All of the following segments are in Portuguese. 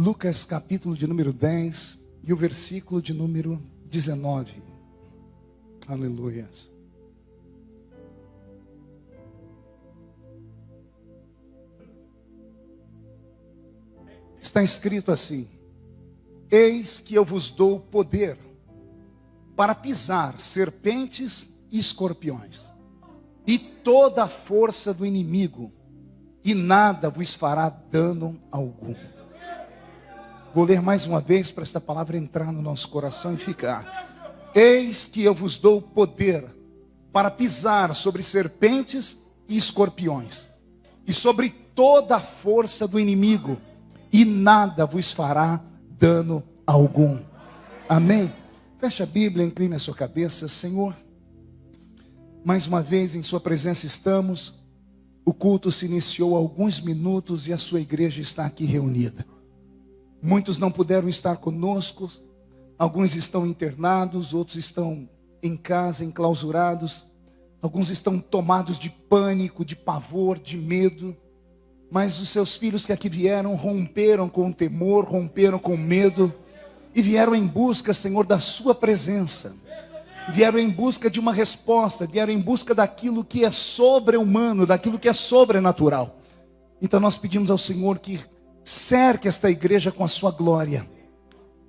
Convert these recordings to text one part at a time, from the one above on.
Lucas capítulo de número 10 e o versículo de número 19. Aleluia. Está escrito assim: Eis que eu vos dou poder para pisar serpentes e escorpiões, e toda a força do inimigo, e nada vos fará dano algum. Vou ler mais uma vez para esta palavra entrar no nosso coração e ficar. Eis que eu vos dou poder para pisar sobre serpentes e escorpiões, e sobre toda a força do inimigo, e nada vos fará dano algum. Amém? Feche a Bíblia, incline a sua cabeça, Senhor. Mais uma vez em Sua presença estamos. O culto se iniciou há alguns minutos e a sua igreja está aqui reunida. Muitos não puderam estar conosco, alguns estão internados, outros estão em casa, enclausurados, alguns estão tomados de pânico, de pavor, de medo. Mas os seus filhos que aqui vieram romperam com o temor, romperam com o medo e vieram em busca, Senhor, da Sua presença. Vieram em busca de uma resposta, vieram em busca daquilo que é sobre-humano, daquilo que é sobrenatural. Então nós pedimos ao Senhor que cerque esta igreja com a sua glória.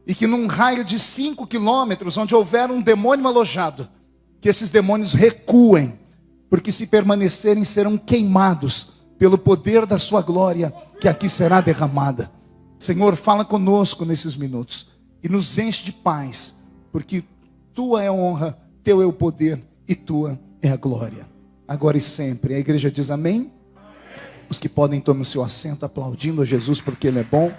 E que num raio de cinco quilômetros, onde houver um demônio alojado, que esses demônios recuem, porque se permanecerem serão queimados pelo poder da sua glória que aqui será derramada. Senhor, fala conosco nesses minutos e nos enche de paz, porque tua é a honra, teu é o poder e tua é a glória. Agora e sempre. A igreja diz amém. Os que podem tomar o seu assento aplaudindo a Jesus porque ele é bom.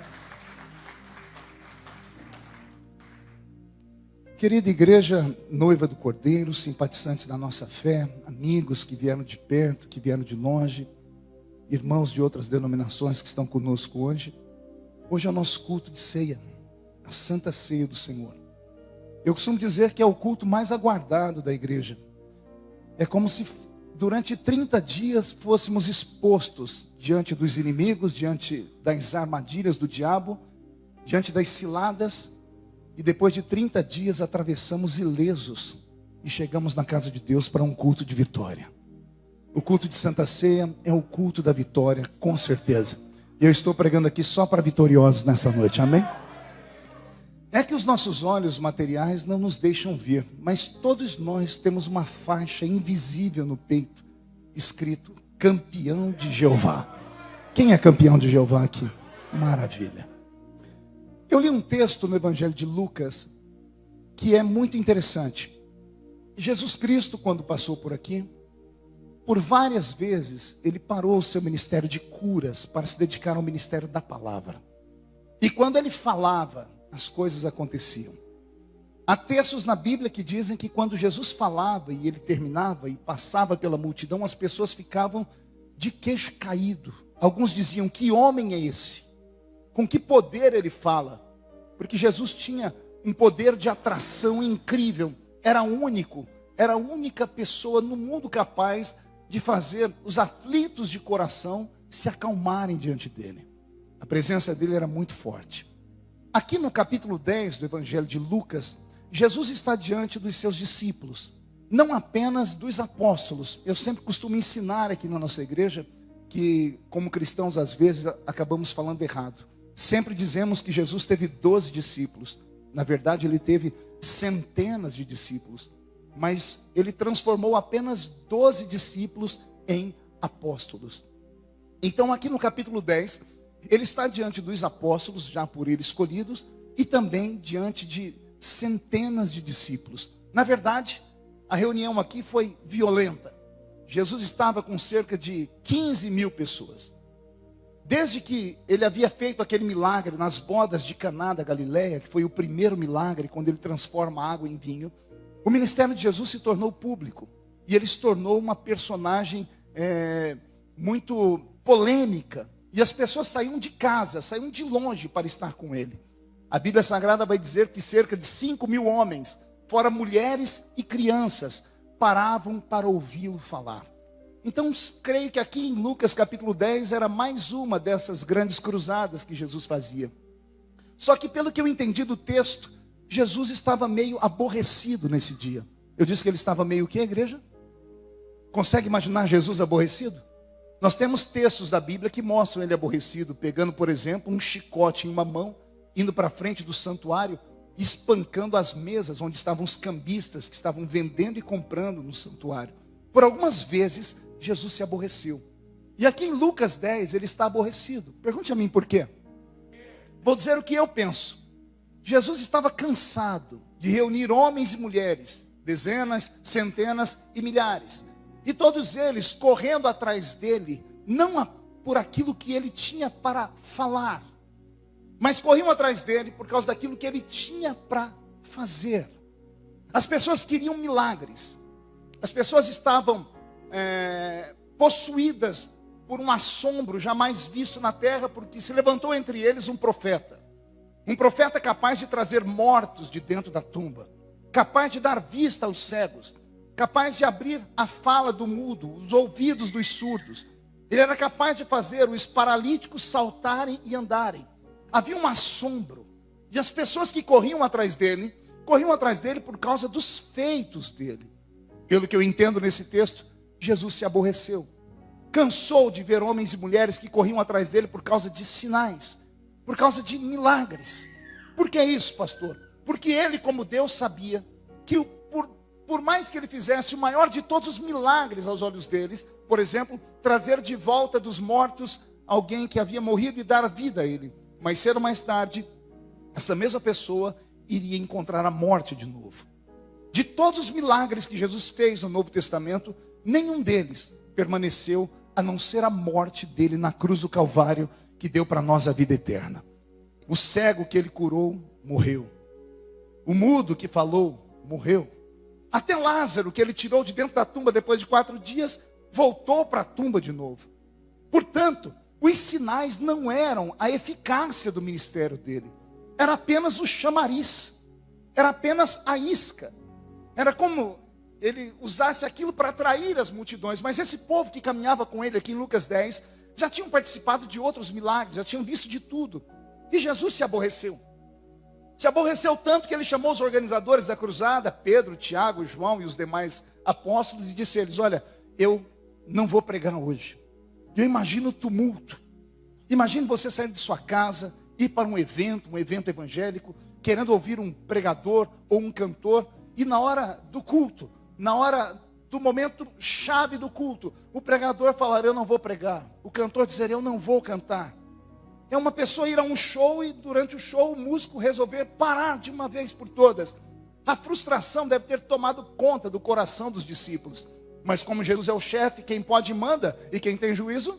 Querida igreja, noiva do Cordeiro, simpatizantes da nossa fé, amigos que vieram de perto, que vieram de longe, irmãos de outras denominações que estão conosco hoje. Hoje é o nosso culto de ceia a santa ceia do Senhor. Eu costumo dizer que é o culto mais aguardado da igreja. É como se durante 30 dias fôssemos expostos diante dos inimigos, diante das armadilhas do diabo, diante das ciladas, e depois de 30 dias atravessamos ilesos e chegamos na casa de Deus para um culto de vitória. O culto de Santa Ceia é o culto da vitória, com certeza. Eu estou pregando aqui só para vitoriosos nessa noite, amém? É que os nossos olhos materiais não nos deixam ver, mas todos nós temos uma faixa invisível no peito, escrito campeão de Jeová. Quem é campeão de Jeová aqui? Maravilha. Eu li um texto no Evangelho de Lucas que é muito interessante. Jesus Cristo, quando passou por aqui, por várias vezes, ele parou o seu ministério de curas para se dedicar ao ministério da palavra. E quando ele falava, as coisas aconteciam. Há textos na Bíblia que dizem que quando Jesus falava e ele terminava e passava pela multidão, as pessoas ficavam de queixo caído. Alguns diziam: Que homem é esse? Com que poder ele fala? Porque Jesus tinha um poder de atração incrível, era único, era a única pessoa no mundo capaz de fazer os aflitos de coração se acalmarem diante dele. A presença dele era muito forte. Aqui no capítulo 10 do Evangelho de Lucas, Jesus está diante dos seus discípulos, não apenas dos apóstolos. Eu sempre costumo ensinar aqui na nossa igreja que, como cristãos, às vezes acabamos falando errado. Sempre dizemos que Jesus teve 12 discípulos. Na verdade, ele teve centenas de discípulos. Mas ele transformou apenas 12 discípulos em apóstolos. Então, aqui no capítulo 10, ele está diante dos apóstolos, já por ele escolhidos, e também diante de centenas de discípulos. Na verdade, a reunião aqui foi violenta. Jesus estava com cerca de 15 mil pessoas. Desde que ele havia feito aquele milagre nas bodas de Caná da Galileia, que foi o primeiro milagre, quando ele transforma água em vinho, o ministério de Jesus se tornou público. E ele se tornou uma personagem é, muito polêmica, e as pessoas saíam de casa, saíam de longe para estar com ele. A Bíblia Sagrada vai dizer que cerca de 5 mil homens, fora mulheres e crianças, paravam para ouvi-lo falar. Então, creio que aqui em Lucas capítulo 10 era mais uma dessas grandes cruzadas que Jesus fazia. Só que pelo que eu entendi do texto, Jesus estava meio aborrecido nesse dia. Eu disse que ele estava meio o que, igreja? Consegue imaginar Jesus aborrecido? Nós temos textos da Bíblia que mostram ele aborrecido, pegando, por exemplo, um chicote em uma mão, indo para frente do santuário, espancando as mesas onde estavam os cambistas que estavam vendendo e comprando no santuário. Por algumas vezes, Jesus se aborreceu. E aqui em Lucas 10, ele está aborrecido. Pergunte a mim por quê. Vou dizer o que eu penso. Jesus estava cansado de reunir homens e mulheres, dezenas, centenas e milhares, e todos eles correndo atrás dele, não por aquilo que ele tinha para falar, mas corriam atrás dele por causa daquilo que ele tinha para fazer. As pessoas queriam milagres, as pessoas estavam é, possuídas por um assombro jamais visto na terra, porque se levantou entre eles um profeta. Um profeta capaz de trazer mortos de dentro da tumba, capaz de dar vista aos cegos, capaz de abrir a fala do mudo, os ouvidos dos surdos. Ele era capaz de fazer os paralíticos saltarem e andarem. Havia um assombro. E as pessoas que corriam atrás dele, corriam atrás dele por causa dos feitos dele. Pelo que eu entendo nesse texto, Jesus se aborreceu cansou de ver homens e mulheres que corriam atrás dele por causa de sinais, por causa de milagres. Por que isso, pastor? Porque ele, como Deus, sabia que por, por mais que ele fizesse o maior de todos os milagres aos olhos deles, por exemplo, trazer de volta dos mortos alguém que havia morrido e dar vida a ele, mais cedo ou mais tarde, essa mesma pessoa iria encontrar a morte de novo. De todos os milagres que Jesus fez no Novo Testamento, nenhum deles permaneceu a não ser a morte dele na cruz do Calvário, que deu para nós a vida eterna. O cego que ele curou, morreu. O mudo que falou, morreu. Até Lázaro, que ele tirou de dentro da tumba depois de quatro dias, voltou para a tumba de novo. Portanto, os sinais não eram a eficácia do ministério dele, era apenas o chamariz, era apenas a isca. Era como ele usasse aquilo para atrair as multidões. Mas esse povo que caminhava com ele aqui em Lucas 10, já tinham participado de outros milagres, já tinham visto de tudo. E Jesus se aborreceu. Se aborreceu tanto que ele chamou os organizadores da cruzada, Pedro, Tiago, João e os demais apóstolos, e disse a eles: Olha, eu não vou pregar hoje. Eu imagino o tumulto. Imagine você sair de sua casa, ir para um evento, um evento evangélico, querendo ouvir um pregador ou um cantor, e na hora do culto, na hora do momento chave do culto, o pregador falar: Eu não vou pregar. O cantor dizer: Eu não vou cantar. É uma pessoa ir a um show e durante o show o músico resolver parar de uma vez por todas. A frustração deve ter tomado conta do coração dos discípulos. Mas como Jesus é o chefe, quem pode manda e quem tem juízo,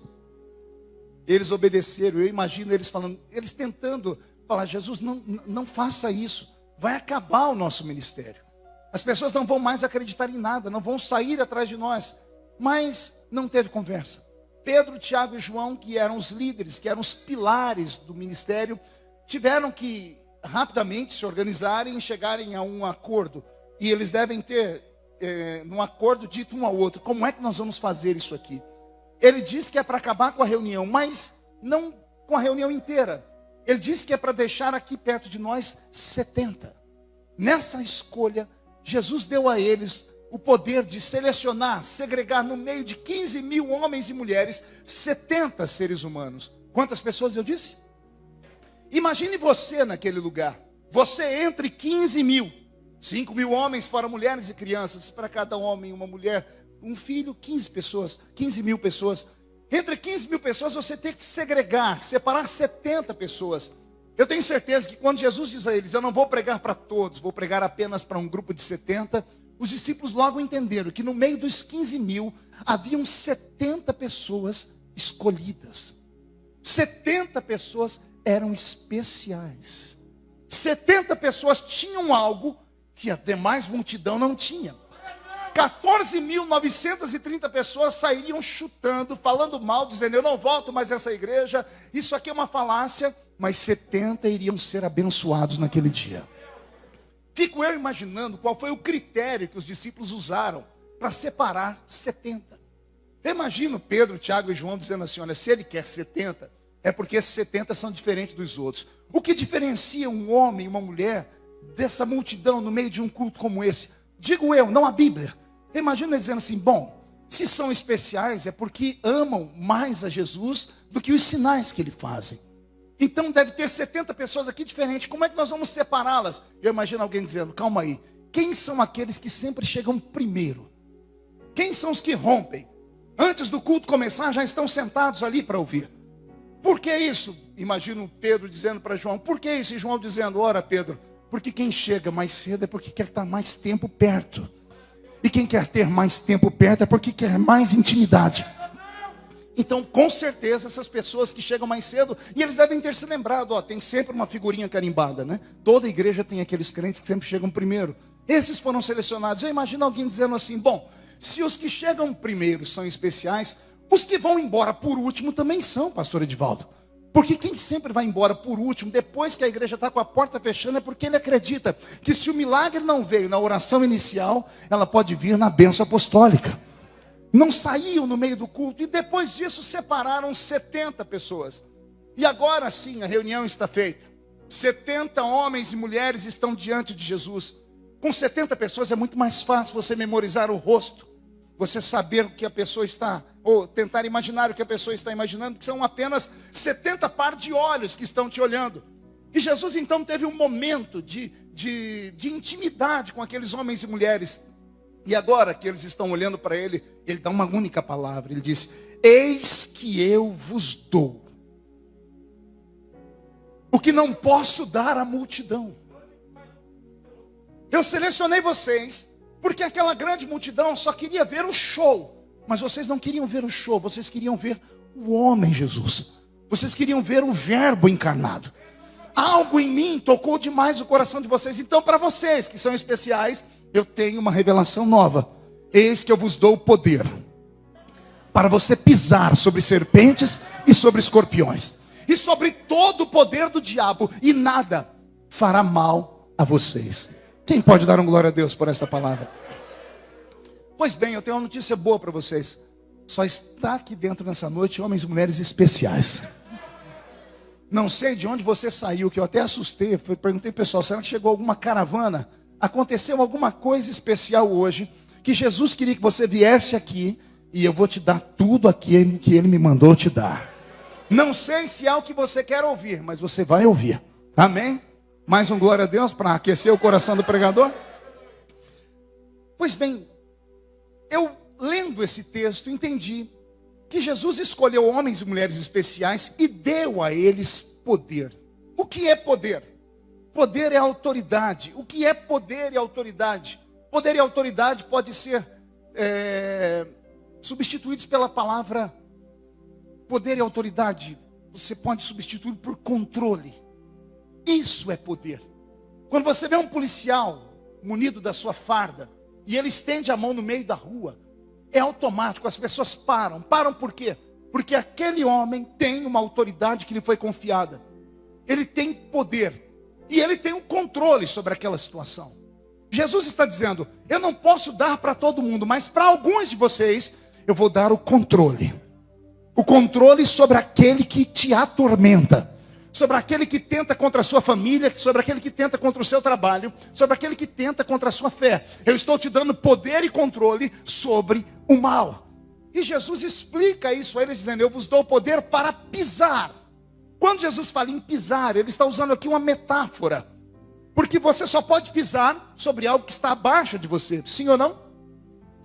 eles obedeceram. Eu imagino eles falando, eles tentando falar: Jesus, não, não faça isso, vai acabar o nosso ministério. As pessoas não vão mais acreditar em nada, não vão sair atrás de nós. Mas não teve conversa. Pedro, Tiago e João, que eram os líderes, que eram os pilares do ministério, tiveram que rapidamente se organizarem e chegarem a um acordo. E eles devem ter, é, num acordo, dito um ao outro: como é que nós vamos fazer isso aqui? Ele diz que é para acabar com a reunião, mas não com a reunião inteira. Ele disse que é para deixar aqui perto de nós 70. Nessa escolha, Jesus deu a eles o poder de selecionar, segregar no meio de 15 mil homens e mulheres, 70 seres humanos. Quantas pessoas eu disse? Imagine você naquele lugar. Você entre 15 mil. 5 mil homens, fora mulheres e crianças. Para cada homem, uma mulher, um filho, 15 pessoas. 15 mil pessoas. Entre 15 mil pessoas, você tem que segregar, separar 70 pessoas. Eu tenho certeza que quando Jesus diz a eles, eu não vou pregar para todos, vou pregar apenas para um grupo de 70, os discípulos logo entenderam que no meio dos 15 mil haviam 70 pessoas escolhidas. 70 pessoas eram especiais. 70 pessoas tinham algo que a demais multidão não tinha. 14.930 pessoas sairiam chutando, falando mal, dizendo: Eu não volto mais essa igreja, isso aqui é uma falácia mas 70 iriam ser abençoados naquele dia. Fico eu imaginando qual foi o critério que os discípulos usaram para separar 70. Eu imagino Pedro, Tiago e João dizendo assim: olha, se ele quer 70, é porque esses 70 são diferentes dos outros. O que diferencia um homem e uma mulher dessa multidão no meio de um culto como esse? Digo eu, não a Bíblia. Imagina dizendo assim: bom, se são especiais é porque amam mais a Jesus do que os sinais que ele fazem. Então deve ter 70 pessoas aqui diferentes. Como é que nós vamos separá-las? Eu imagino alguém dizendo: calma aí. Quem são aqueles que sempre chegam primeiro? Quem são os que rompem? Antes do culto começar, já estão sentados ali para ouvir. Por que isso? Imagino Pedro dizendo para João: Por que isso? E João dizendo: Ora, Pedro, porque quem chega mais cedo é porque quer estar mais tempo perto. E quem quer ter mais tempo perto é porque quer mais intimidade. Então, com certeza, essas pessoas que chegam mais cedo, e eles devem ter se lembrado, ó, tem sempre uma figurinha carimbada, né? Toda igreja tem aqueles crentes que sempre chegam primeiro. Esses foram selecionados. Eu imagino alguém dizendo assim: bom, se os que chegam primeiro são especiais, os que vão embora por último também são, pastor Edivaldo. Porque quem sempre vai embora por último, depois que a igreja está com a porta fechando, é porque ele acredita que se o milagre não veio na oração inicial, ela pode vir na bênção apostólica. Não saíam no meio do culto e depois disso separaram 70 pessoas. E agora sim a reunião está feita. 70 homens e mulheres estão diante de Jesus. Com 70 pessoas é muito mais fácil você memorizar o rosto, você saber o que a pessoa está, ou tentar imaginar o que a pessoa está imaginando, que são apenas 70 par de olhos que estão te olhando. E Jesus então teve um momento de, de, de intimidade com aqueles homens e mulheres. E agora que eles estão olhando para ele, ele dá uma única palavra. Ele diz: Eis que eu vos dou o que não posso dar à multidão. Eu selecionei vocês porque aquela grande multidão só queria ver o show. Mas vocês não queriam ver o show, vocês queriam ver o homem Jesus. Vocês queriam ver o Verbo encarnado. Algo em mim tocou demais o coração de vocês. Então, para vocês que são especiais, eu tenho uma revelação nova. Eis que eu vos dou o poder para você pisar sobre serpentes e sobre escorpiões e sobre todo o poder do diabo, e nada fará mal a vocês. Quem pode dar um glória a Deus por essa palavra? Pois bem, eu tenho uma notícia boa para vocês. Só está aqui dentro nessa noite homens e mulheres especiais. Não sei de onde você saiu, que eu até assustei. Perguntei pessoal, será que chegou alguma caravana? Aconteceu alguma coisa especial hoje que Jesus queria que você viesse aqui e eu vou te dar tudo aquilo que ele me mandou te dar. Não sei se é o que você quer ouvir, mas você vai ouvir. Amém? Mais um glória a Deus para aquecer o coração do pregador? Pois bem, eu lendo esse texto entendi que Jesus escolheu homens e mulheres especiais e deu a eles poder. O que é poder? Poder é autoridade. O que é poder e autoridade? Poder e autoridade pode ser é, substituídos pela palavra poder e autoridade. Você pode substituir por controle. Isso é poder. Quando você vê um policial munido da sua farda e ele estende a mão no meio da rua, é automático, as pessoas param. Param por quê? Porque aquele homem tem uma autoridade que lhe foi confiada. Ele tem poder e ele tem um controle sobre aquela situação. Jesus está dizendo: Eu não posso dar para todo mundo, mas para alguns de vocês eu vou dar o controle. O controle sobre aquele que te atormenta sobre aquele que tenta contra a sua família, sobre aquele que tenta contra o seu trabalho, sobre aquele que tenta contra a sua fé. Eu estou te dando poder e controle sobre o mal. E Jesus explica isso a eles, dizendo: Eu vos dou poder para pisar. Quando Jesus fala em pisar, ele está usando aqui uma metáfora. Porque você só pode pisar sobre algo que está abaixo de você, sim ou não?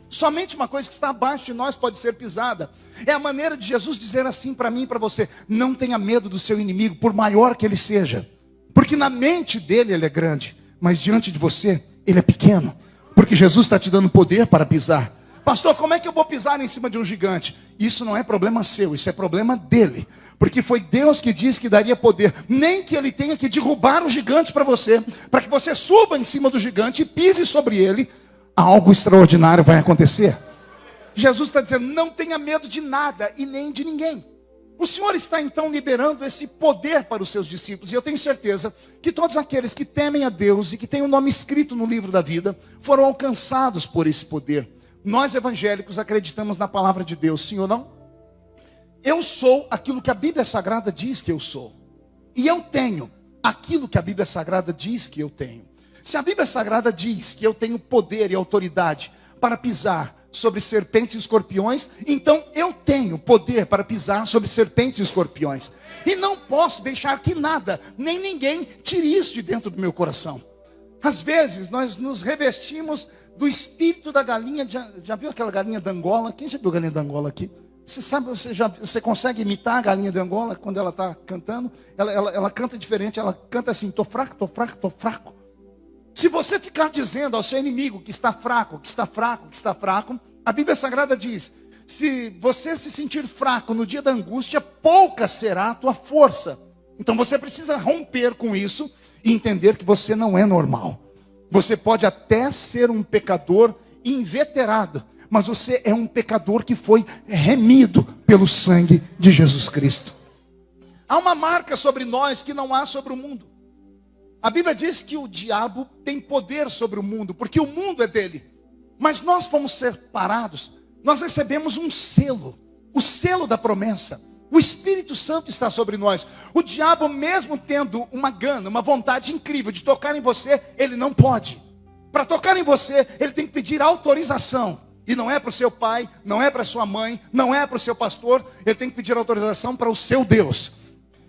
Somente uma coisa que está abaixo de nós pode ser pisada. É a maneira de Jesus dizer assim para mim e para você: não tenha medo do seu inimigo, por maior que ele seja. Porque na mente dele ele é grande, mas diante de você ele é pequeno. Porque Jesus está te dando poder para pisar. Pastor, como é que eu vou pisar em cima de um gigante? Isso não é problema seu, isso é problema dele. Porque foi Deus que disse que daria poder. Nem que ele tenha que derrubar o gigante para você, para que você suba em cima do gigante e pise sobre ele, algo extraordinário vai acontecer. Jesus está dizendo: não tenha medo de nada e nem de ninguém. O Senhor está então liberando esse poder para os seus discípulos, e eu tenho certeza que todos aqueles que temem a Deus e que têm o nome escrito no livro da vida foram alcançados por esse poder. Nós evangélicos acreditamos na palavra de Deus, sim ou não? Eu sou aquilo que a Bíblia Sagrada diz que eu sou. E eu tenho aquilo que a Bíblia Sagrada diz que eu tenho. Se a Bíblia Sagrada diz que eu tenho poder e autoridade para pisar sobre serpentes e escorpiões, então eu tenho poder para pisar sobre serpentes e escorpiões. E não posso deixar que nada, nem ninguém, tire isso de dentro do meu coração. Às vezes nós nos revestimos do espírito da galinha. Já, já viu aquela galinha da Angola? Quem já viu galinha da Angola aqui? Você sabe, você, já, você consegue imitar a galinha de Angola quando ela está cantando? Ela, ela, ela canta diferente, ela canta assim: estou fraco, estou fraco, estou fraco. Se você ficar dizendo ao seu inimigo que está fraco, que está fraco, que está fraco, a Bíblia Sagrada diz: se você se sentir fraco no dia da angústia, pouca será a tua força. Então você precisa romper com isso e entender que você não é normal. Você pode até ser um pecador inveterado, mas você é um pecador que foi remido pelo sangue de Jesus Cristo. Há uma marca sobre nós que não há sobre o mundo. A Bíblia diz que o diabo tem poder sobre o mundo, porque o mundo é dele. Mas nós fomos separados, nós recebemos um selo, o selo da promessa. O Espírito Santo está sobre nós. O diabo, mesmo tendo uma gana, uma vontade incrível de tocar em você, ele não pode. Para tocar em você, ele tem que pedir autorização. E não é para o seu pai, não é para sua mãe, não é para o seu pastor, ele tem que pedir autorização para o seu Deus.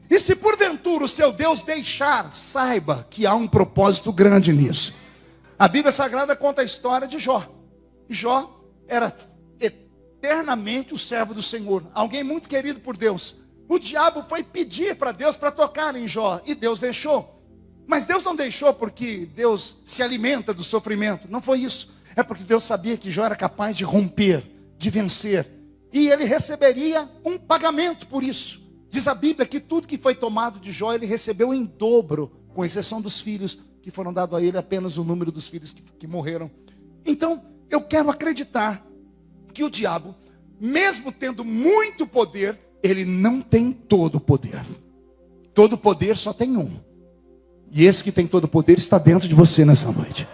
E se porventura o seu Deus deixar, saiba que há um propósito grande nisso. A Bíblia Sagrada conta a história de Jó. Jó era eternamente o servo do Senhor, alguém muito querido por Deus. O diabo foi pedir para Deus para tocar em Jó, e Deus deixou. Mas Deus não deixou porque Deus se alimenta do sofrimento, não foi isso. É porque Deus sabia que Jó era capaz de romper, de vencer, e ele receberia um pagamento por isso. Diz a Bíblia que tudo que foi tomado de Jó ele recebeu em dobro, com exceção dos filhos que foram dados a ele, apenas o número dos filhos que, que morreram. Então, eu quero acreditar que o diabo, mesmo tendo muito poder, ele não tem todo o poder. Todo poder só tem um. E esse que tem todo o poder está dentro de você nessa noite.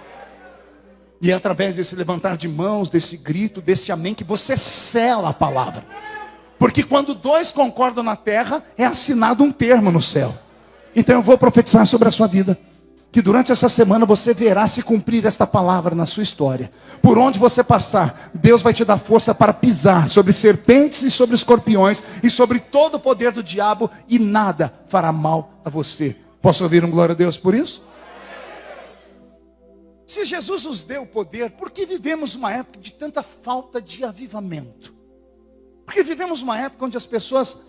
E é através desse levantar de mãos, desse grito, desse amém, que você sela a palavra. Porque quando dois concordam na terra, é assinado um termo no céu. Então eu vou profetizar sobre a sua vida que durante essa semana você verá se cumprir esta palavra na sua história. Por onde você passar, Deus vai te dar força para pisar sobre serpentes e sobre escorpiões e sobre todo o poder do diabo e nada fará mal a você. Posso ouvir um glória a Deus por isso? Se Jesus nos deu o poder, por que vivemos uma época de tanta falta de avivamento? Porque vivemos uma época onde as pessoas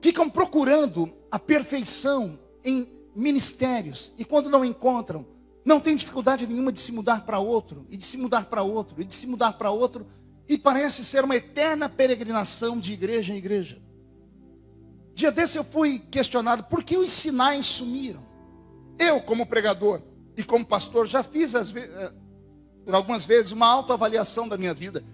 ficam procurando a perfeição em ministérios, e quando não encontram, não tem dificuldade nenhuma de se mudar para outro, e de se mudar para outro, e de se mudar para outro, e parece ser uma eterna peregrinação de igreja em igreja. Dia desse eu fui questionado por que os sinais sumiram. Eu, como pregador e como pastor, já fiz as eh, algumas vezes uma autoavaliação da minha vida,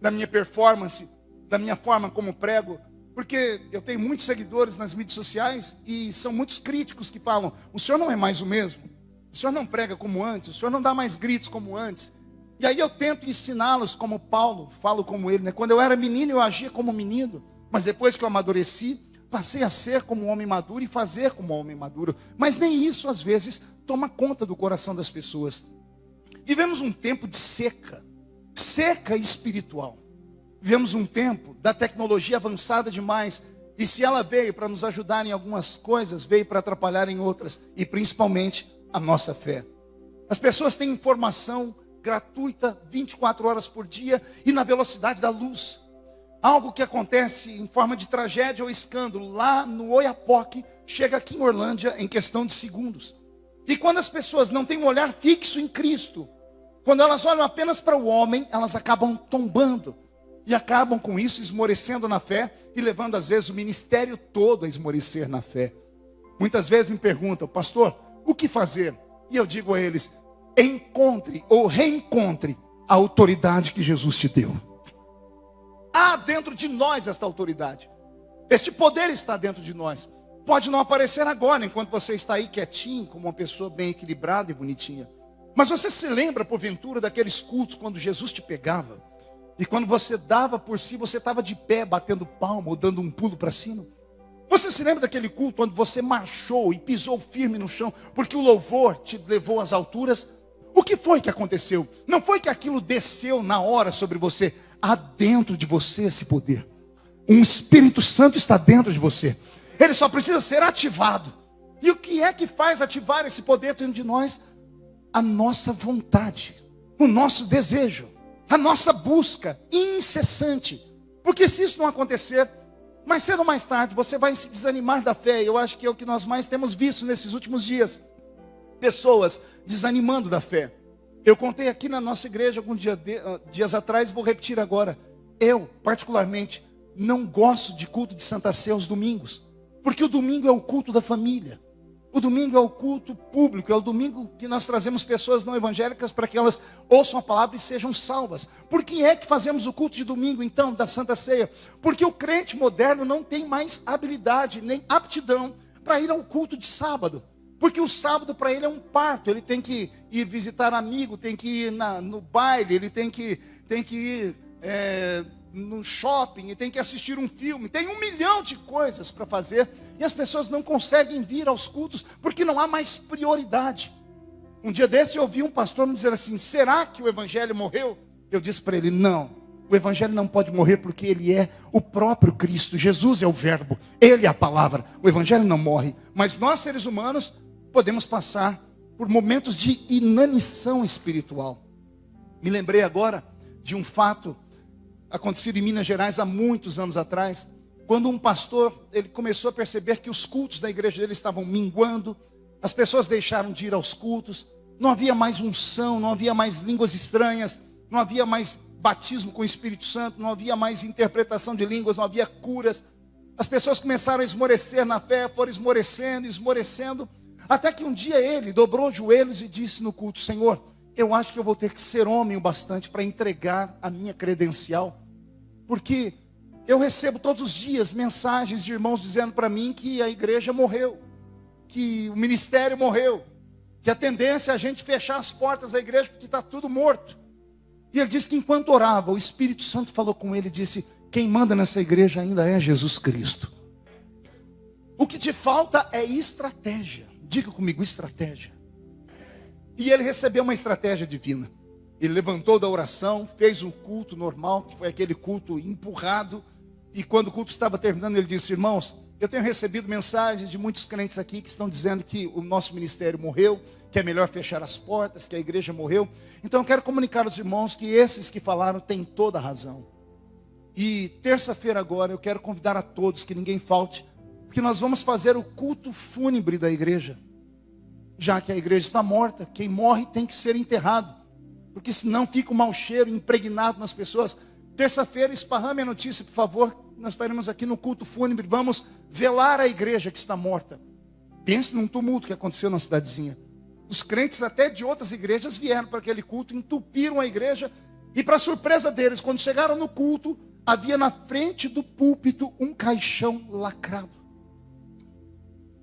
da minha performance, da minha forma como prego, porque eu tenho muitos seguidores nas mídias sociais e são muitos críticos que falam: o senhor não é mais o mesmo, o senhor não prega como antes, o senhor não dá mais gritos como antes. E aí eu tento ensiná-los como Paulo, falo como ele, né? Quando eu era menino eu agia como menino, mas depois que eu amadureci, passei a ser como um homem maduro e fazer como um homem maduro. Mas nem isso às vezes toma conta do coração das pessoas. Vivemos um tempo de seca, seca espiritual. Vivemos um tempo da tecnologia avançada demais. E se ela veio para nos ajudar em algumas coisas, veio para atrapalhar em outras. E principalmente a nossa fé. As pessoas têm informação gratuita 24 horas por dia e na velocidade da luz. Algo que acontece em forma de tragédia ou escândalo lá no Oiapoque, chega aqui em Orlândia em questão de segundos. E quando as pessoas não têm um olhar fixo em Cristo, quando elas olham apenas para o homem, elas acabam tombando e acabam com isso esmorecendo na fé e levando às vezes o ministério todo a esmorecer na fé. Muitas vezes me perguntam, pastor, o que fazer? E eu digo a eles: encontre ou reencontre a autoridade que Jesus te deu. Há dentro de nós esta autoridade. Este poder está dentro de nós. Pode não aparecer agora, enquanto você está aí quietinho, como uma pessoa bem equilibrada e bonitinha. Mas você se lembra, porventura, daqueles cultos quando Jesus te pegava? E quando você dava por si, você estava de pé, batendo palma ou dando um pulo para cima. Você se lembra daquele culto onde você marchou e pisou firme no chão, porque o louvor te levou às alturas? O que foi que aconteceu? Não foi que aquilo desceu na hora sobre você, há dentro de você esse poder. Um Espírito Santo está dentro de você. Ele só precisa ser ativado. E o que é que faz ativar esse poder dentro de nós? A nossa vontade, o nosso desejo, a nossa busca incessante. Porque se isso não acontecer, mais cedo ou mais tarde, você vai se desanimar da fé. Eu acho que é o que nós mais temos visto nesses últimos dias. Pessoas desanimando da fé. Eu contei aqui na nossa igreja alguns dia uh, dias atrás, vou repetir agora. Eu, particularmente, não gosto de culto de Santa Ceia aos domingos, porque o domingo é o culto da família. O domingo é o culto público, é o domingo que nós trazemos pessoas não evangélicas para que elas ouçam a palavra e sejam salvas. Por que é que fazemos o culto de domingo, então, da Santa Ceia? Porque o crente moderno não tem mais habilidade nem aptidão para ir ao culto de sábado. Porque o sábado para ele é um parto, ele tem que ir visitar amigo, tem que ir na, no baile, ele tem que, tem que ir é, no shopping e tem que assistir um filme, tem um milhão de coisas para fazer e as pessoas não conseguem vir aos cultos porque não há mais prioridade. Um dia desse eu ouvi um pastor me dizer assim: será que o evangelho morreu? Eu disse para ele: não. O evangelho não pode morrer porque ele é o próprio Cristo. Jesus é o verbo, ele é a palavra. O evangelho não morre, mas nós seres humanos podemos passar por momentos de inanição espiritual. Me lembrei agora de um fato acontecido em Minas Gerais há muitos anos atrás, quando um pastor ele começou a perceber que os cultos da igreja dele estavam minguando, as pessoas deixaram de ir aos cultos, não havia mais unção, não havia mais línguas estranhas, não havia mais batismo com o Espírito Santo, não havia mais interpretação de línguas, não havia curas. As pessoas começaram a esmorecer na fé, foram esmorecendo, esmorecendo, até que um dia ele dobrou os joelhos e disse no culto: Senhor, eu acho que eu vou ter que ser homem o bastante para entregar a minha credencial porque eu recebo todos os dias mensagens de irmãos dizendo para mim que a igreja morreu, que o ministério morreu, que a tendência é a gente fechar as portas da igreja porque está tudo morto. E ele disse que enquanto orava, o Espírito Santo falou com ele e disse: Quem manda nessa igreja ainda é Jesus Cristo. O que te falta é estratégia. Diga comigo, estratégia. E ele recebeu uma estratégia divina. Ele levantou da oração, fez um culto normal, que foi aquele culto empurrado. E quando o culto estava terminando, ele disse: Irmãos, eu tenho recebido mensagens de muitos crentes aqui que estão dizendo que o nosso ministério morreu, que é melhor fechar as portas, que a igreja morreu. Então eu quero comunicar aos irmãos que esses que falaram têm toda a razão. E terça-feira agora eu quero convidar a todos que ninguém falte, porque nós vamos fazer o culto fúnebre da igreja. Já que a igreja está morta, quem morre tem que ser enterrado porque senão fica um mau cheiro impregnado nas pessoas. Terça-feira, esparrame a notícia, por favor. Nós estaremos aqui no culto fúnebre. Vamos velar a igreja que está morta. Pense num tumulto que aconteceu na cidadezinha. Os crentes até de outras igrejas vieram para aquele culto, entupiram a igreja. E para surpresa deles, quando chegaram no culto, havia na frente do púlpito um caixão lacrado.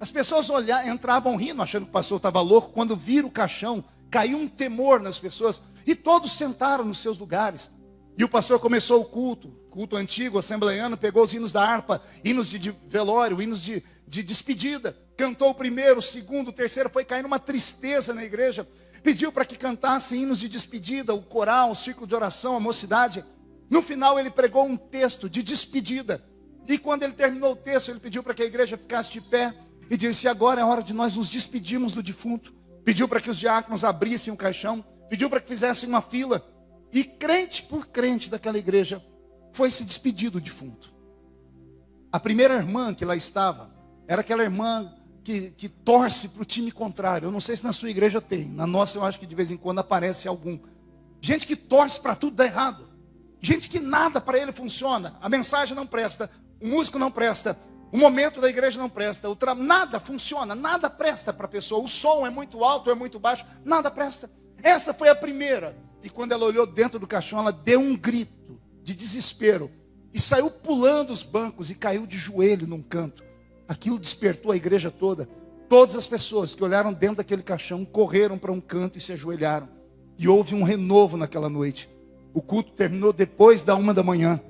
As pessoas entravam rindo, achando que o pastor estava louco. Quando viram o caixão, caiu um temor nas pessoas. E todos sentaram nos seus lugares. E o pastor começou o culto, culto antigo, assembleiano, pegou os hinos da harpa, hinos de velório, hinos de, de despedida. Cantou o primeiro, o segundo, o terceiro, foi caindo uma tristeza na igreja. Pediu para que cantassem hinos de despedida, o coral, o círculo de oração, a mocidade. No final ele pregou um texto de despedida. E quando ele terminou o texto, ele pediu para que a igreja ficasse de pé e disse: Agora é hora de nós nos despedirmos do defunto. Pediu para que os diáconos abrissem o caixão pediu para que fizessem uma fila. E crente por crente daquela igreja foi se despedir do defunto. A primeira irmã que lá estava era aquela irmã que, que torce para o time contrário. Eu não sei se na sua igreja tem, na nossa eu acho que de vez em quando aparece algum. Gente que torce para tudo dar errado. Gente que nada para ele funciona. A mensagem não presta, o músico não presta, o momento da igreja não presta, nada funciona, nada presta para a pessoa. O som é muito alto, é muito baixo, nada presta. Essa foi a primeira. E quando ela olhou dentro do caixão, ela deu um grito de desespero e saiu pulando os bancos e caiu de joelho num canto. Aquilo despertou a igreja toda. Todas as pessoas que olharam dentro daquele caixão correram para um canto e se ajoelharam. E houve um renovo naquela noite. O culto terminou depois da uma da manhã.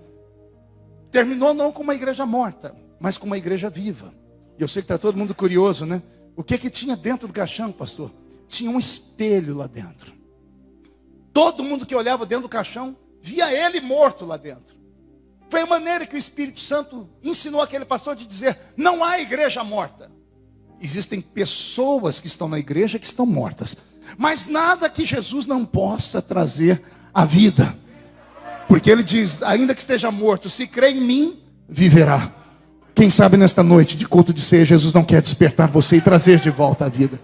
Terminou não com uma igreja morta, mas com uma igreja viva. E eu sei que está todo mundo curioso, né? O que que tinha dentro do caixão, pastor? Tinha um espelho lá dentro. Todo mundo que olhava dentro do caixão via ele morto lá dentro. Foi a maneira que o Espírito Santo ensinou aquele pastor de dizer: não há igreja morta. Existem pessoas que estão na igreja que estão mortas, mas nada que Jesus não possa trazer à vida, porque ele diz: ainda que esteja morto, se crê em mim, viverá. Quem sabe nesta noite de culto de ceia, Jesus não quer despertar você e trazer de volta a vida.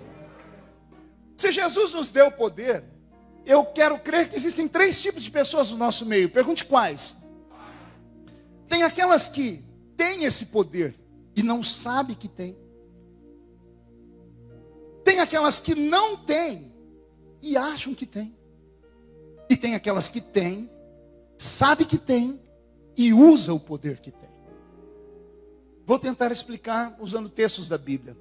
Se Jesus nos deu poder, eu quero crer que existem três tipos de pessoas no nosso meio. Pergunte quais. Tem aquelas que têm esse poder e não sabem que tem. Tem aquelas que não têm e acham que tem. E tem aquelas que têm, sabe que tem e usa o poder que tem. Vou tentar explicar usando textos da Bíblia.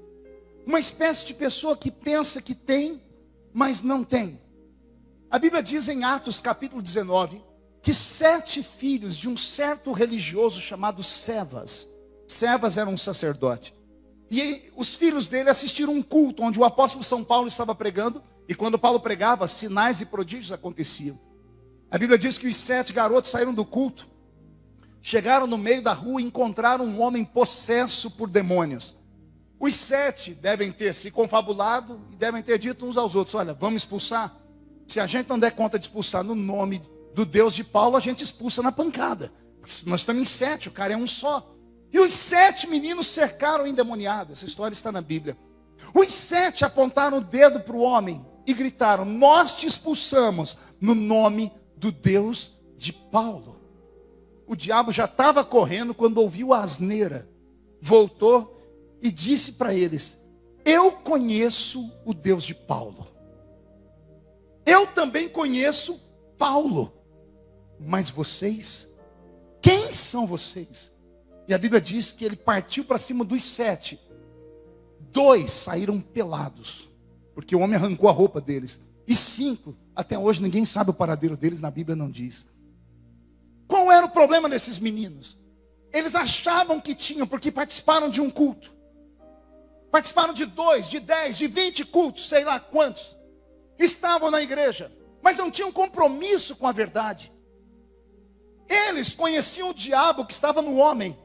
Uma espécie de pessoa que pensa que tem, mas não tem. A Bíblia diz em Atos capítulo 19 que sete filhos de um certo religioso chamado Sevas, Sevas era um sacerdote, e os filhos dele assistiram um culto onde o apóstolo São Paulo estava pregando, e quando Paulo pregava, sinais e prodígios aconteciam. A Bíblia diz que os sete garotos saíram do culto, chegaram no meio da rua e encontraram um homem possesso por demônios. Os sete devem ter se confabulado e devem ter dito uns aos outros: Olha, vamos expulsar. Se a gente não der conta de expulsar no nome do Deus de Paulo, a gente expulsa na pancada. Nós estamos em sete, o cara é um só. E os sete meninos cercaram o endemoniado. Essa história está na Bíblia. Os sete apontaram o dedo para o homem e gritaram: Nós te expulsamos no nome do Deus de Paulo. O diabo já estava correndo quando ouviu a asneira. Voltou e disse para eles: Eu conheço o Deus de Paulo. Eu também conheço Paulo. Mas vocês, quem são vocês? E a Bíblia diz que ele partiu para cima dos sete. Dois saíram pelados, porque o homem arrancou a roupa deles. E cinco, até hoje ninguém sabe o paradeiro deles, na Bíblia não diz. Qual era o problema desses meninos? Eles achavam que tinham, porque participaram de um culto. Participaram de dois, de dez, de vinte cultos, sei lá quantos. Estavam na igreja, mas não tinham compromisso com a verdade. Eles conheciam o diabo que estava no homem,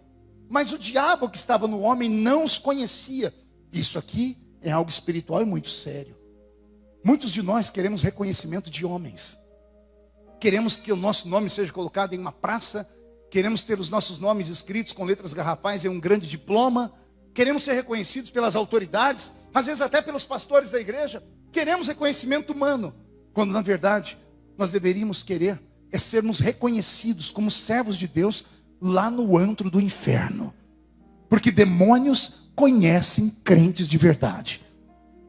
mas o diabo que estava no homem não os conhecia. Isso aqui é algo espiritual e muito sério. Muitos de nós queremos reconhecimento de homens. Queremos que o nosso nome seja colocado em uma praça, queremos ter os nossos nomes escritos com letras garrafais em um grande diploma, queremos ser reconhecidos pelas autoridades, às vezes até pelos pastores da igreja. Queremos reconhecimento humano, quando na verdade nós deveríamos querer é sermos reconhecidos como servos de Deus lá no antro do inferno. Porque demônios conhecem crentes de verdade.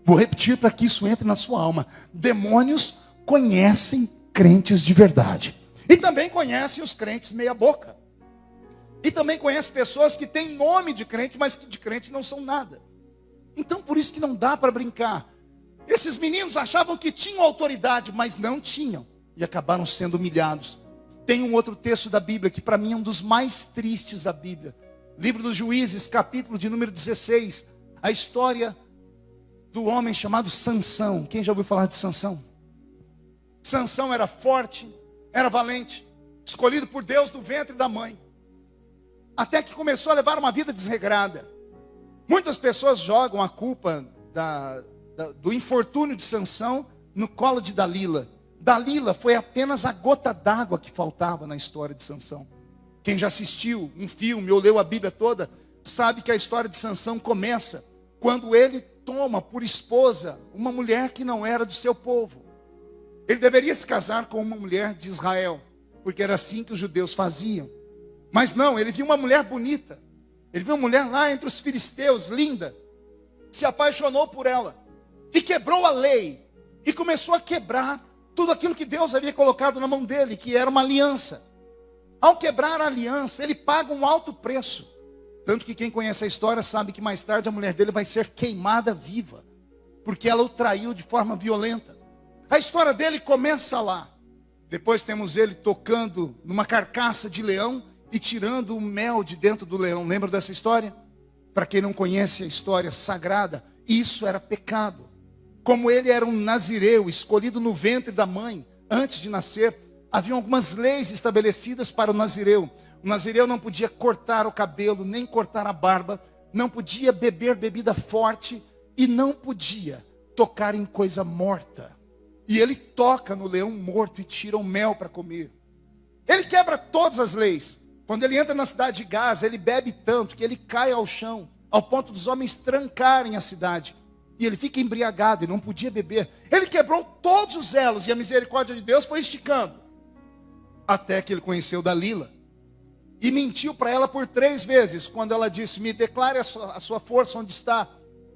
Vou repetir para que isso entre na sua alma. Demônios conhecem crentes de verdade. E também conhecem os crentes meia-boca. E também conhecem pessoas que têm nome de crente, mas que de crente não são nada. Então por isso que não dá para brincar. Esses meninos achavam que tinham autoridade, mas não tinham. E acabaram sendo humilhados. Tem um outro texto da Bíblia que para mim é um dos mais tristes da Bíblia. Livro dos Juízes, capítulo de número 16. A história do homem chamado Sansão. Quem já ouviu falar de Sansão? Sansão era forte, era valente, escolhido por Deus do ventre da mãe. Até que começou a levar uma vida desregrada. Muitas pessoas jogam a culpa da, da, do infortúnio de Sansão no colo de Dalila. Dalila foi apenas a gota d'água que faltava na história de Sansão. Quem já assistiu um filme ou leu a Bíblia toda, sabe que a história de Sansão começa quando ele toma por esposa uma mulher que não era do seu povo. Ele deveria se casar com uma mulher de Israel, porque era assim que os judeus faziam. Mas não, ele viu uma mulher bonita. Ele viu uma mulher lá entre os filisteus, linda. Se apaixonou por ela e quebrou a lei e começou a quebrar tudo aquilo que Deus havia colocado na mão dele, que era uma aliança. Ao quebrar a aliança, ele paga um alto preço. Tanto que quem conhece a história sabe que mais tarde a mulher dele vai ser queimada viva, porque ela o traiu de forma violenta. A história dele começa lá. Depois temos ele tocando numa carcaça de leão e tirando o mel de dentro do leão. Lembra dessa história? Para quem não conhece a história sagrada, isso era pecado. Como ele era um nazireu, escolhido no ventre da mãe, antes de nascer, havia algumas leis estabelecidas para o nazireu. O nazireu não podia cortar o cabelo, nem cortar a barba, não podia beber bebida forte e não podia tocar em coisa morta. E ele toca no leão morto e tira o mel para comer. Ele quebra todas as leis. Quando ele entra na cidade de Gaza, ele bebe tanto que ele cai ao chão, ao ponto dos homens trancarem a cidade. E ele fica embriagado e não podia beber. Ele quebrou todos os elos e a misericórdia de Deus foi esticando. Até que ele conheceu Dalila. E mentiu para ela por três vezes, quando ela disse: Me declare a sua, a sua força onde está.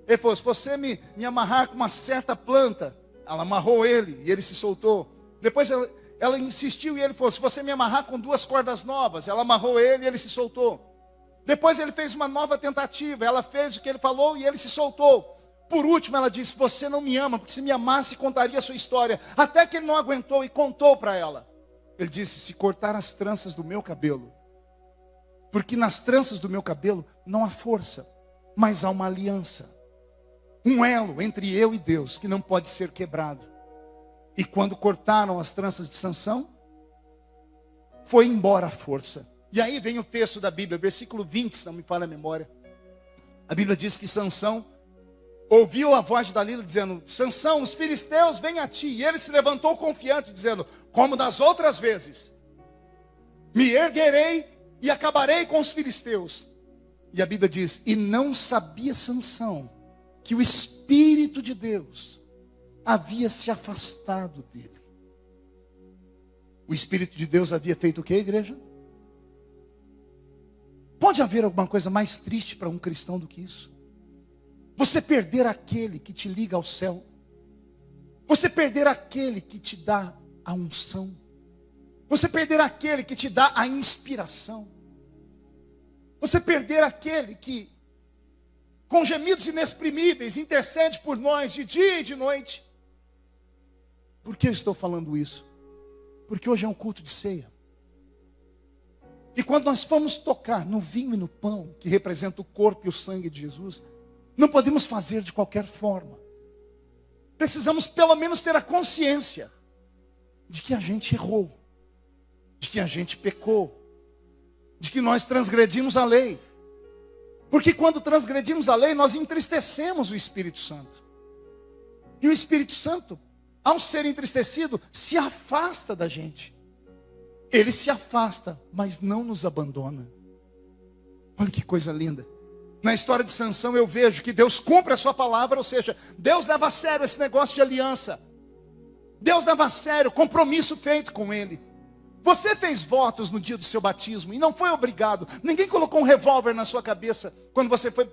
Ele falou: Se você me, me amarrar com uma certa planta, ela amarrou ele e ele se soltou. Depois ela, ela insistiu e ele falou: Se você me amarrar com duas cordas novas, ela amarrou ele e ele se soltou. Depois ele fez uma nova tentativa, ela fez o que ele falou e ele se soltou. Por último, ela disse: Você não me ama, porque se me amasse, contaria a sua história. Até que ele não aguentou e contou para ela. Ele disse: Se cortar as tranças do meu cabelo, porque nas tranças do meu cabelo não há força, mas há uma aliança um elo entre eu e Deus que não pode ser quebrado. E quando cortaram as tranças de Sansão, foi embora a força. E aí vem o texto da Bíblia, versículo 20, se não me falha a memória. A Bíblia diz que Sansão ouviu a voz de Dalila dizendo: Sansão, os filisteus vêm a ti. E ele se levantou confiante, dizendo: Como das outras vezes, me erguerei e acabarei com os filisteus. E a Bíblia diz: E não sabia Sansão que o Espírito de Deus havia se afastado dele. O Espírito de Deus havia feito o que, igreja? Pode haver alguma coisa mais triste para um cristão do que isso? Você perder aquele que te liga ao céu. Você perder aquele que te dá a unção. Você perder aquele que te dá a inspiração. Você perder aquele que com gemidos inexprimíveis, intercede por nós de dia e de noite. Por que eu estou falando isso? Porque hoje é um culto de ceia. E quando nós formos tocar no vinho e no pão, que representa o corpo e o sangue de Jesus, não podemos fazer de qualquer forma. Precisamos pelo menos ter a consciência de que a gente errou, de que a gente pecou, de que nós transgredimos a lei. Porque quando transgredimos a lei, nós entristecemos o Espírito Santo. E o Espírito Santo, ao ser entristecido, se afasta da gente. Ele se afasta, mas não nos abandona. Olha que coisa linda. Na história de Sansão eu vejo que Deus cumpre a sua palavra, ou seja, Deus leva a sério esse negócio de aliança. Deus leva a sério o compromisso feito com ele. Você fez votos no dia do seu batismo e não foi obrigado. Ninguém colocou um revólver na sua cabeça quando você foi,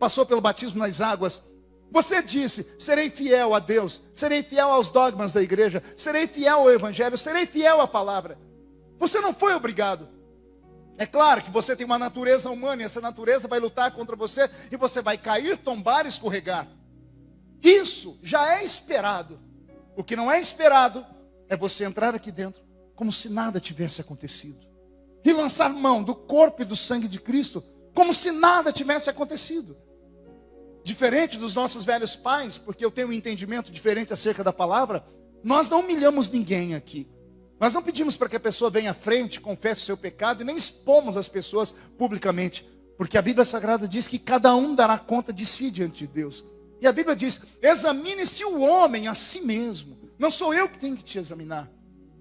passou pelo batismo nas águas. Você disse: serei fiel a Deus, serei fiel aos dogmas da igreja, serei fiel ao Evangelho, serei fiel à palavra. Você não foi obrigado. É claro que você tem uma natureza humana e essa natureza vai lutar contra você e você vai cair, tombar escorregar. Isso já é esperado. O que não é esperado é você entrar aqui dentro como se nada tivesse acontecido. E lançar mão do corpo e do sangue de Cristo, como se nada tivesse acontecido. Diferente dos nossos velhos pais, porque eu tenho um entendimento diferente acerca da palavra, nós não humilhamos ninguém aqui. Nós não pedimos para que a pessoa venha à frente, confesse o seu pecado e nem expomos as pessoas publicamente, porque a Bíblia Sagrada diz que cada um dará conta de si diante de Deus. E a Bíblia diz: examine-se o homem a si mesmo. Não sou eu que tenho que te examinar.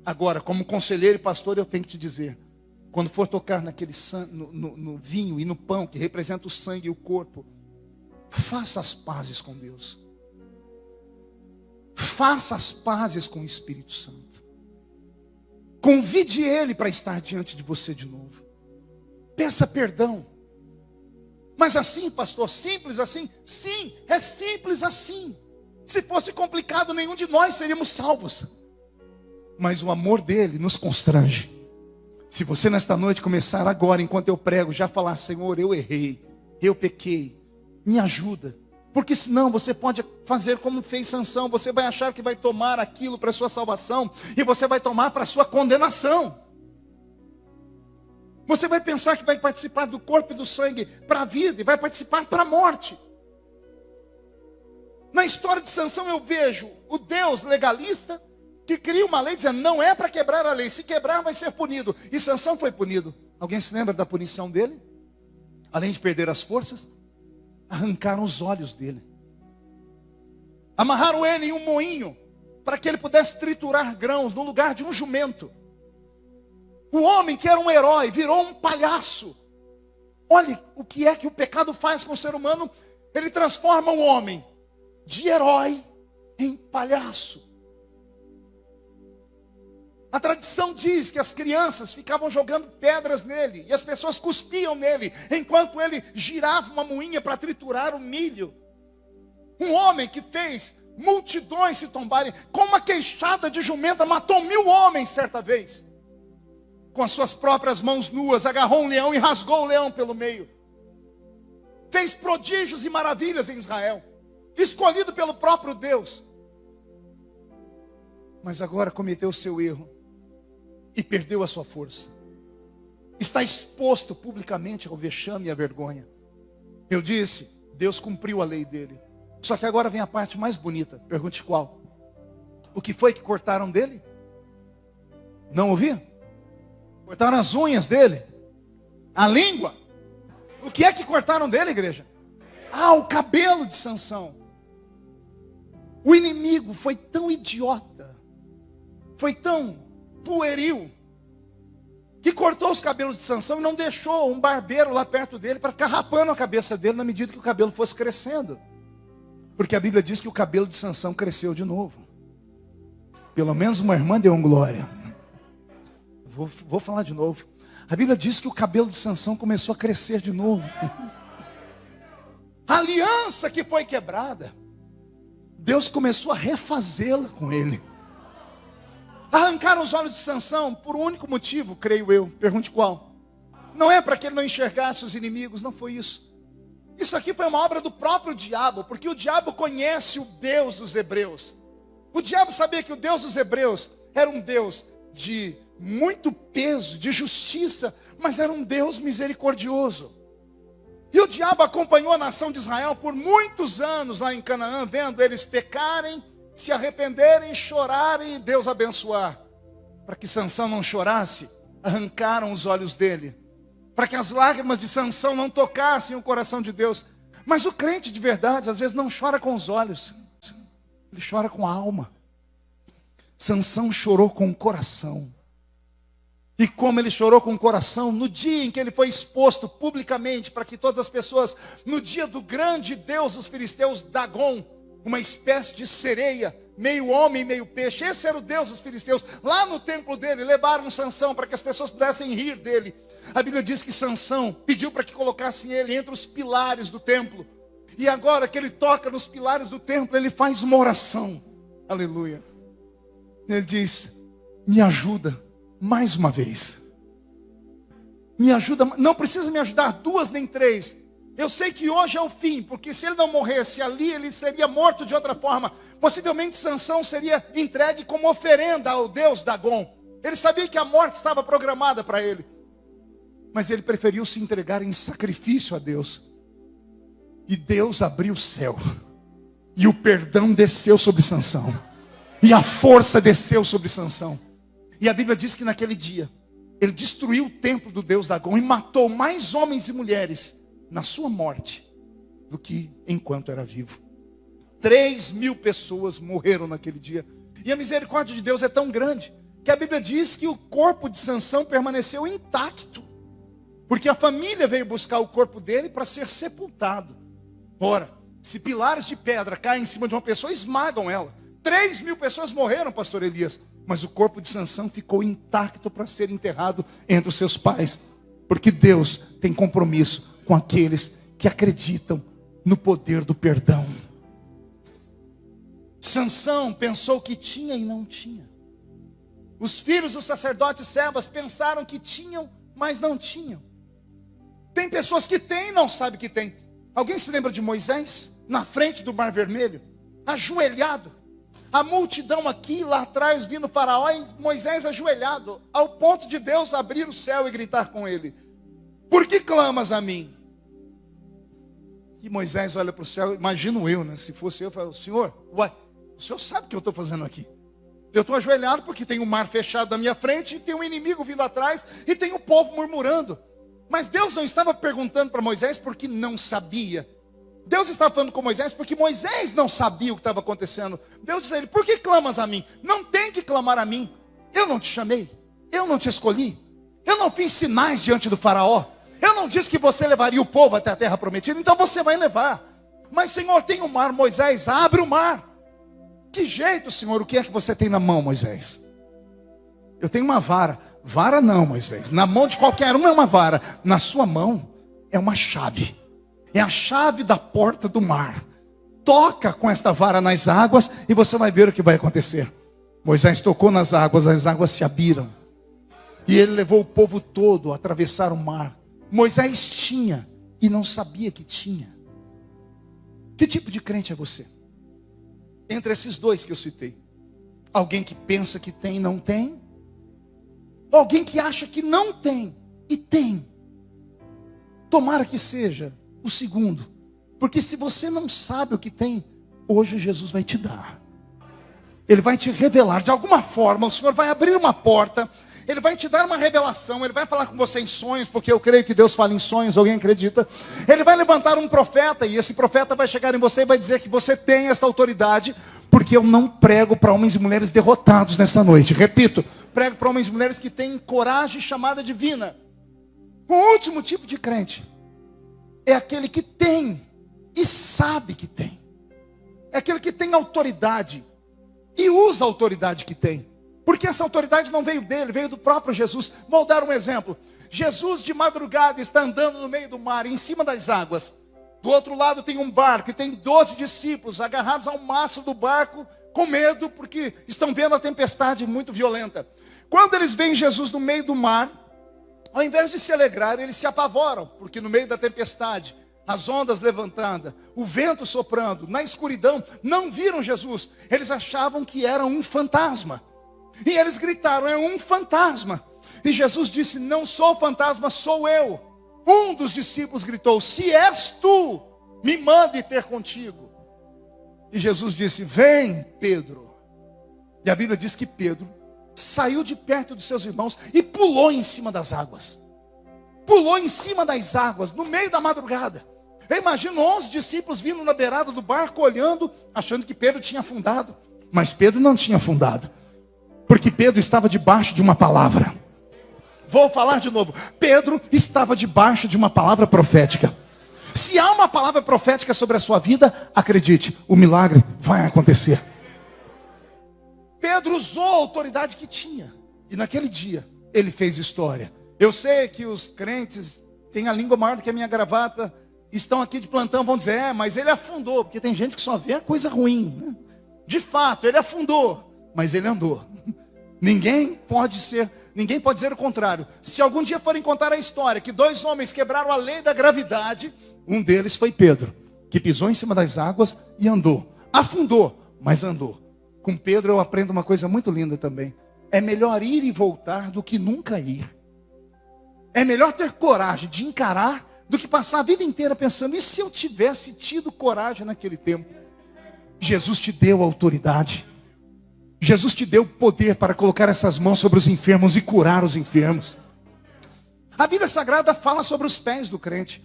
Agora, como conselheiro e pastor, eu tenho que te dizer: quando for tocar naquele no, no, no vinho e no pão, que representa o sangue e o corpo, faça as pazes com Deus. Faça as pazes com o Espírito Santo. Convide Ele para estar diante de você de novo. Peça perdão. Mas assim, pastor, simples assim? Sim, é simples assim. Se fosse complicado, nenhum de nós seríamos salvos mas o amor dele nos constrange. Se você nesta noite começar agora, enquanto eu prego, já falar: Senhor, eu errei, eu pequei, me ajuda, Porque senão você pode fazer como fez Sansão, você vai achar que vai tomar aquilo para sua salvação e você vai tomar para sua condenação. Você vai pensar que vai participar do corpo e do sangue para a vida e vai participar para a morte. Na história de Sansão eu vejo o Deus legalista que cria uma lei dizendo não é para quebrar a lei, se quebrar vai ser punido. E Sansão foi punido. Alguém se lembra da punição dele? Além de perder as forças, arrancaram os olhos dele. Amarraram ele em um moinho para que ele pudesse triturar grãos no lugar de um jumento. O homem que era um herói virou um palhaço. Olhe o que é que o pecado faz com o ser humano. Ele transforma o homem de herói em palhaço. A tradição diz que as crianças ficavam jogando pedras nele e as pessoas cuspiam nele, enquanto ele girava uma moinha para triturar o milho. Um homem que fez multidões se tombarem, com uma queixada de jumenta, matou mil homens certa vez. Com as suas próprias mãos nuas, agarrou um leão e rasgou o leão pelo meio. Fez prodígios e maravilhas em Israel escolhido pelo próprio Deus. Mas agora cometeu o seu erro e perdeu a sua força. Está exposto publicamente ao vexame e à vergonha. Eu disse, Deus cumpriu a lei dele. Só que agora vem a parte mais bonita. Pergunte qual? O que foi que cortaram dele? Não ouvi? Cortaram as unhas dele? A língua? O que é que cortaram dele, igreja? Ah, o cabelo de Sansão. O inimigo foi tão idiota, foi tão pueril, que cortou os cabelos de Sansão e não deixou um barbeiro lá perto dele para ficar rapando a cabeça dele na medida que o cabelo fosse crescendo. Porque a Bíblia diz que o cabelo de Sansão cresceu de novo. Pelo menos uma irmã deu um glória. Vou, vou falar de novo. A Bíblia diz que o cabelo de Sansão começou a crescer de novo. A aliança que foi quebrada Deus começou a refazê-la com ele. Arrancaram os olhos de Sansão por um único motivo, creio eu. Pergunte qual? Não é para que ele não enxergasse os inimigos, não foi isso. Isso aqui foi uma obra do próprio diabo, porque o diabo conhece o Deus dos hebreus. O diabo sabia que o Deus dos hebreus era um Deus de muito peso, de justiça, mas era um Deus misericordioso. E o diabo acompanhou a nação de Israel por muitos anos lá em Canaã, vendo eles pecarem, se arrependerem, chorarem e Deus abençoar. Para que Sansão não chorasse, arrancaram os olhos dele. Para que as lágrimas de Sansão não tocassem o coração de Deus. Mas o crente de verdade, às vezes, não chora com os olhos, ele chora com a alma. Sansão chorou com o coração. E como ele chorou com o coração no dia em que ele foi exposto publicamente para que todas as pessoas, no dia do grande Deus dos filisteus, Dagon, uma espécie de sereia, meio homem, meio peixe. Esse era o Deus dos filisteus. Lá no templo dele, levaram Sansão para que as pessoas pudessem rir dele. A Bíblia diz que Sansão pediu para que colocassem ele entre os pilares do templo. E agora que ele toca nos pilares do templo, ele faz uma oração. Aleluia. Ele diz: "Me ajuda mais uma vez. Me ajuda, não precisa me ajudar duas nem três. Eu sei que hoje é o fim, porque se ele não morresse ali, ele seria morto de outra forma. Possivelmente Sansão seria entregue como oferenda ao Deus Dagon. Ele sabia que a morte estava programada para ele. Mas ele preferiu se entregar em sacrifício a Deus. E Deus abriu o céu. E o perdão desceu sobre Sansão. E a força desceu sobre Sansão. E a Bíblia diz que naquele dia, ele destruiu o templo do Deus Dagon e matou mais homens e mulheres na sua morte do que enquanto era vivo. Três mil pessoas morreram naquele dia. E a misericórdia de Deus é tão grande que a Bíblia diz que o corpo de Sansão permaneceu intacto. Porque a família veio buscar o corpo dele para ser sepultado. Ora, se pilares de pedra caem em cima de uma pessoa, esmagam ela. Três mil pessoas morreram, pastor Elias. Mas o corpo de Sansão ficou intacto para ser enterrado entre os seus pais. Porque Deus tem compromisso com aqueles que acreditam no poder do perdão. Sansão pensou que tinha e não tinha. Os filhos do sacerdote Sebas pensaram que tinham, mas não tinham. Tem pessoas que têm e não sabem que têm. Alguém se lembra de Moisés? na frente do Mar Vermelho, ajoelhado. A multidão aqui, lá atrás, vindo Faraó e Moisés ajoelhado, ao ponto de Deus abrir o céu e gritar com ele: Por que clamas a mim? E Moisés olha para o céu, imagino eu, né? Se fosse eu, eu falo, Senhor, o senhor sabe o que eu estou fazendo aqui? Eu estou ajoelhado porque tem um mar fechado na minha frente, e tem um inimigo vindo atrás, e tem o um povo murmurando. Mas Deus não estava perguntando para Moisés porque não sabia. Deus estava falando com Moisés porque Moisés não sabia o que estava acontecendo. Deus disse a ele: Por que clamas a mim? Não tem que clamar a mim. Eu não te chamei. Eu não te escolhi. Eu não fiz sinais diante do Faraó. Não disse que você levaria o povo até a terra prometida. Então você vai levar. Mas, Senhor, tem o um mar. Moisés, abre o mar. Que jeito, Senhor? O que é que você tem na mão, Moisés? Eu tenho uma vara. Vara não, Moisés. Na mão de qualquer um é uma vara. Na sua mão é uma chave. É a chave da porta do mar. Toca com esta vara nas águas e você vai ver o que vai acontecer. Moisés tocou nas águas, as águas se abriram. E ele levou o povo todo a atravessar o mar. Moisés tinha e não sabia que tinha. Que tipo de crente é você? entre esses dois que eu citei. Alguém que pensa que tem e não tem. Alguém que acha que não tem e tem. Tomara que seja o segundo. Porque se você não sabe o que tem, hoje Jesus vai te dar. Ele vai te revelar de alguma forma, o Senhor vai abrir uma porta ele vai te dar uma revelação, ele vai falar com você em sonhos, porque eu creio que Deus fala em sonhos, alguém acredita? Ele vai levantar um profeta, e esse profeta vai chegar em você e vai dizer que você tem esta autoridade, porque eu não prego para homens e mulheres derrotados nessa noite. Repito, prego para homens e mulheres que têm coragem chamada divina. O último tipo de crente é aquele que tem e sabe que tem. É aquele que tem autoridade e usa a autoridade que tem. Porque essa autoridade não veio dele, veio do próprio Jesus. Vou dar um exemplo. Jesus de madrugada está andando no meio do mar, em cima das águas. Do outro lado tem um barco e tem doze discípulos agarrados ao mastro do barco, com medo, porque estão vendo a tempestade muito violenta. Quando eles veem Jesus no meio do mar, ao invés de se alegrar, eles se apavoram, porque no meio da tempestade, as ondas levantadas, o vento soprando, na escuridão, não viram Jesus. Eles achavam que era um fantasma. E eles gritaram: é um fantasma. E Jesus disse: Não sou fantasma, sou eu. Um dos discípulos gritou: Se és tu, me mande ter contigo. E Jesus disse: Vem, Pedro. E a Bíblia diz que Pedro saiu de perto dos seus irmãos e pulou em cima das águas. Pulou em cima das águas, no meio da madrugada. Eu imagino 11 discípulos vindo na beirada do barco, olhando, achando que Pedro tinha afundado. Mas Pedro não tinha afundado. Porque Pedro estava debaixo de uma palavra. Vou falar de novo. Pedro estava debaixo de uma palavra profética. Se há uma palavra profética sobre a sua vida, acredite, o milagre vai acontecer. Pedro usou a autoridade que tinha. E naquele dia, ele fez história. Eu sei que os crentes têm a língua maior do que a minha gravata, estão aqui de plantão, vão dizer, é, mas ele afundou, porque tem gente que só vê a coisa ruim. Né? De fato, ele afundou, mas ele andou. Ninguém pode ser, ninguém pode dizer o contrário. Se algum dia forem contar a história que dois homens quebraram a lei da gravidade, um deles foi Pedro, que pisou em cima das águas e andou. Afundou, mas andou. Com Pedro eu aprendo uma coisa muito linda também. É melhor ir e voltar do que nunca ir. É melhor ter coragem de encarar do que passar a vida inteira pensando, e se eu tivesse tido coragem naquele tempo? Jesus te deu autoridade. Jesus te deu poder para colocar essas mãos sobre os enfermos e curar os enfermos. A Bíblia Sagrada fala sobre os pés do crente.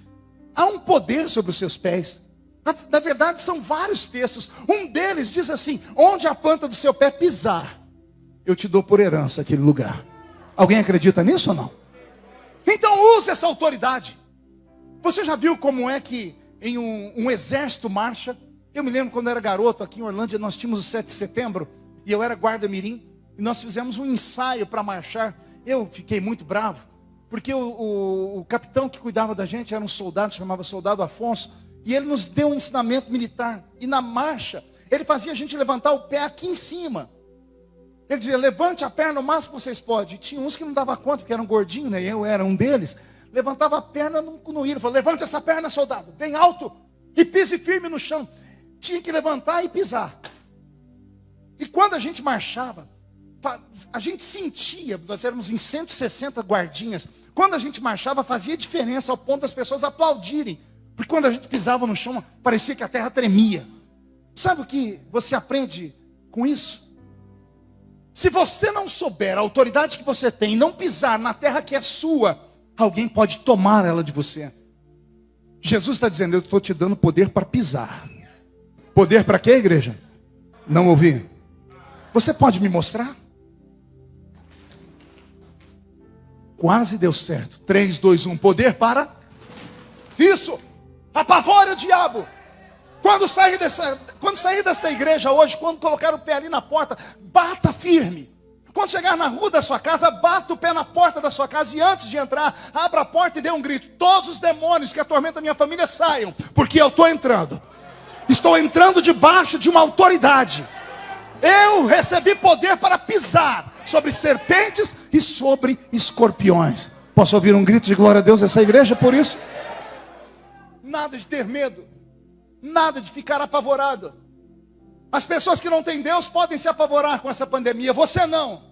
Há um poder sobre os seus pés. Na, na, verdade, são vários textos. Um deles diz assim: Onde a planta do seu pé pisar, eu te dou por herança aquele lugar. Alguém acredita nisso ou não? Então use essa autoridade. Você já viu como é que em um, um exército marcha? Eu me lembro quando eu era garoto, aqui em Orlândia, nós tínhamos o 7 de setembro e eu era guarda-mirim, e nós fizemos um ensaio para marchar. Eu fiquei muito bravo, porque o, o, o, capitão que cuidava da gente era um soldado, chamava soldado Afonso, e ele nos deu um ensinamento militar. E na marcha, ele fazia a gente levantar o pé aqui em cima. Ele dizia, levante a perna o máximo que vocês podem. E tinha uns que não dava conta, porque eram gordinhos, né? Eu era um deles. Levantava a perna no, no falou, levante essa perna, soldado, bem alto. E pise firme no chão. Tinha que levantar e pisar. E quando a gente marchava, a gente sentia, nós éramos em 160 guardinhas. Quando a gente marchava, fazia diferença ao ponto das pessoas aplaudirem. Porque quando a gente pisava no chão, parecia que a terra tremia. Sabe o que você aprende com isso? Se você não souber a autoridade que você tem e não pisar na terra que é sua, alguém pode tomar ela de você. Jesus está dizendo: Eu estou te dando poder para pisar. Poder para quê, igreja? Não ouvi. Você pode me mostrar? Quase deu certo. 3, 2, 1. Poder para. Isso! Apavora o diabo! Quando sair, dessa, quando sair dessa igreja hoje, quando colocar o pé ali na porta, bata firme. Quando chegar na rua da sua casa, bata o pé na porta da sua casa e antes de entrar, abra a porta e dê um grito. Todos os demônios que atormentam a minha família saiam, porque eu estou entrando. Estou entrando debaixo de uma autoridade. Eu recebi poder para pisar sobre serpentes e sobre escorpiões. Posso ouvir um grito de glória a Deus nessa igreja por isso? Nada de ter medo. Nada de ficar apavorado. As pessoas que não têm Deus podem se apavorar com essa pandemia, você não.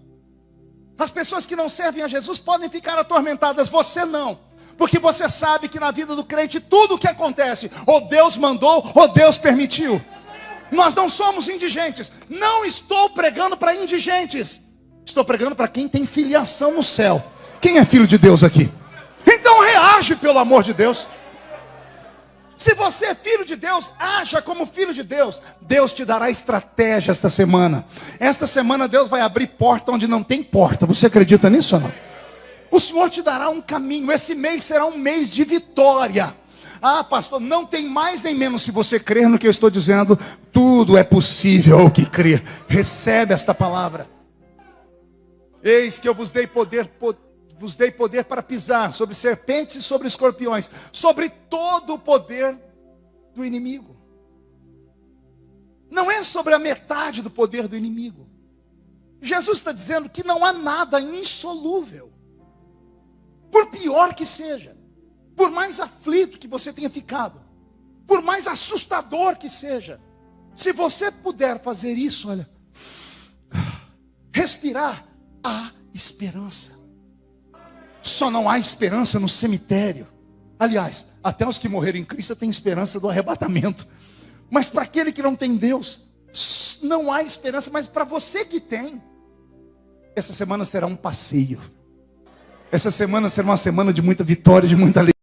As pessoas que não servem a Jesus podem ficar atormentadas, você não. Porque você sabe que na vida do crente tudo o que acontece, ou Deus mandou, ou Deus permitiu. Nós não somos indigentes. Não estou pregando para indigentes. Estou pregando para quem tem filiação no céu. Quem é filho de Deus aqui? Então reage pelo amor de Deus. Se você é filho de Deus, haja como filho de Deus. Deus te dará estratégia esta semana. Esta semana Deus vai abrir porta onde não tem porta. Você acredita nisso ou não? O Senhor te dará um caminho. Esse mês será um mês de vitória. Ah, pastor, não tem mais nem menos se você crer no que eu estou dizendo. Tudo é possível ao que crer. Recebe esta palavra. Eis que eu vos dei poder, poder vos dei poder para pisar sobre serpentes e sobre escorpiões, sobre todo o poder do inimigo. Não é sobre a metade do poder do inimigo. Jesus está dizendo que não há nada insolúvel. Por pior que seja, por mais aflito que você tenha ficado, por mais assustador que seja, se você puder fazer isso, olha, respirar, há esperança. Só não há esperança no cemitério. Aliás, até os que morreram em Cristo têm esperança do arrebatamento. Mas para aquele que não tem Deus, não há esperança. Mas para você que tem, essa semana será um passeio. Essa semana será uma semana de muita vitória, de muita alegria.